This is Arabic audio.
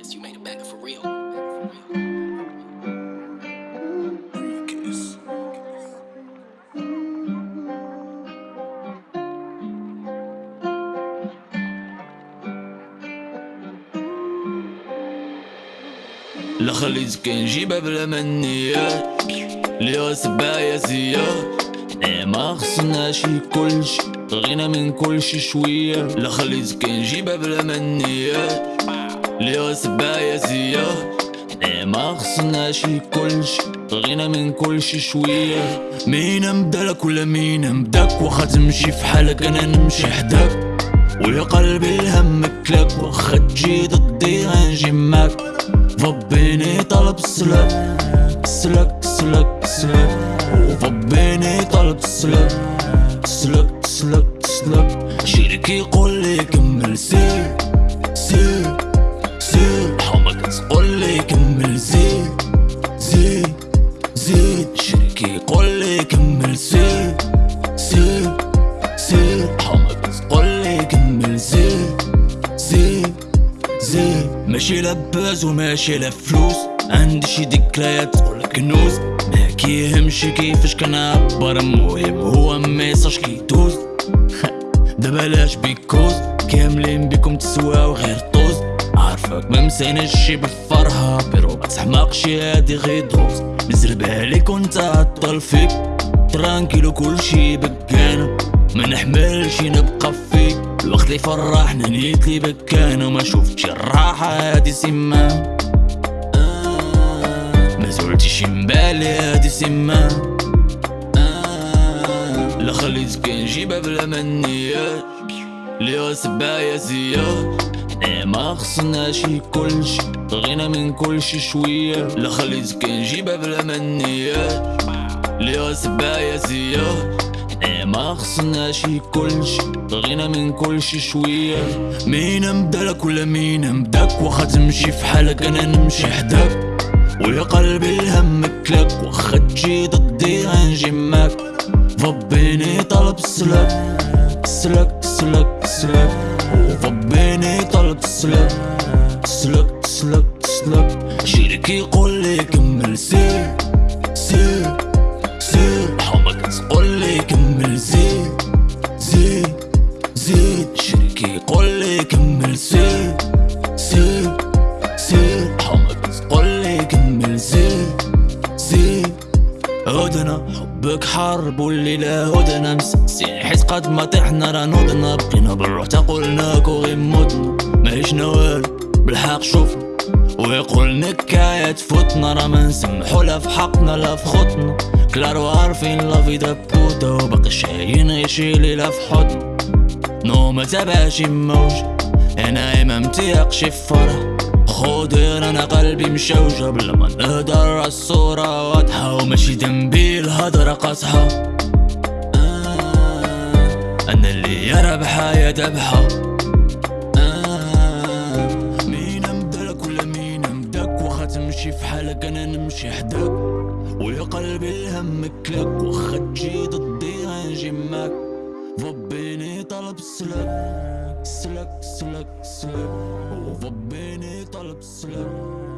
Prince, you made it back for real. خليت كان جيبها بلا منيات ليها سبايا زياد إيه ما خصناش كلشي غنى من كلشي شوية. لا كان جيبها بلا منيات ليها سبايا زياد إيه ما خصناش كلشي غنى من كلشي شوية مين مبدالك ولا مين مبداك واخا تمشي في حالك أنا نمشي حداك ويا قلبي الهم كلاك واخا تجي ضدي غنجي معاك ضبيني طلب السلاك سلك سلك سلك وضبيني طلب السلاك سلك سلك سلك شريكي يقول لي كمل سير شريكي يقول لي كمل سير سير سير حمك تقول لي كمل زيد زيد زيد. ماشي لباس وماشي لفلوس عندي شي ذكريات تقول كنوز ما كيهمش كيفاش كنعبر المهم. هو message كيدوز. دابا لاش بيكوز؟ كاملين بكم تسواو غير طوز. عارفك ما مسيناش شي بالفرحة. بيرو ما تحماقش هادي غير دروز. نزربها ليك وانت عطل فيك. ترانكيلو كلشي بكانا ما نحملش نبقى فيك. الوقت اللي فرحنا نيت لي بكانا وما شفتش الراحة هادي سمان آه، ما زولتش مبالي هادي سمان آه، لا خليت كان جيبها بلا منيات ليها سبايا زياد ما خصناش كلشي غنى من كلشي شوية. لا خليت كان جيبها بلا منيات ليها سبايا زياد إيه ما خصناش كلشي غنى من كلشي شوية. مين مبدالك ولا مين مبداك واخا تمشي في حالك أنا نمشي حداك ويا قلبي الهم كلاك واخا تجي ضدي غنجي معاك ضبيني طلب السلاك سلك سلك سلك. وضبيني طلب السلاك سلك سلك سلك شريكي يقول لي كمل سير سير سير حمك تقول لي كمل زيد زيد زيد شريكي يقول لي كمل سير سير حبك حرب والليلة هدنا مسكسين حيت قد ما طحنا راه نوضنا بقينا بالروح تقولناك وغير متنا ماهيش والو بالحق شوفنا ويقول نكاية تفوتنا. راه ما نسمحو لا في حقنا لا في خطنا كلارو عارفين لا في دبوتا وباقي شايين يشيلي لا في حضن. نو ما تبعش موج. أنا ما متيقش في فرح. خضر أنا قلبي مشوجة بلا ما نهدر الصورة واضحة وماشي ذنبي الهضرة قاصحة أنا اللي يرى بحياة ذبحة مين مبدالك ولا مين مبداك واخا تمشي في حالك أنا نمشي حداك ويا قلبي الهم كلاك واخا تجي معاك ضبيني طلب السلاك سلك سلك سلك وضبيني طلب السلاك